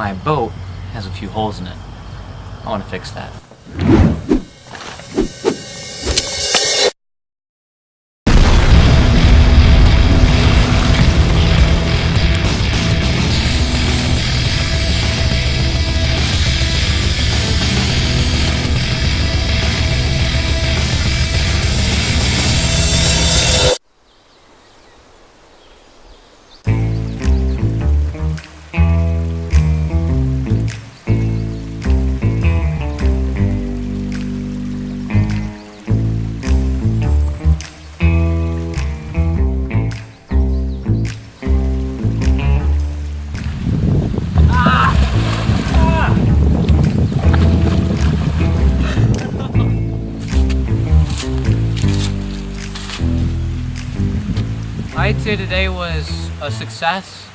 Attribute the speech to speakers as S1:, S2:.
S1: my boat has a few holes in it. I want to fix that. I'd say today was a success.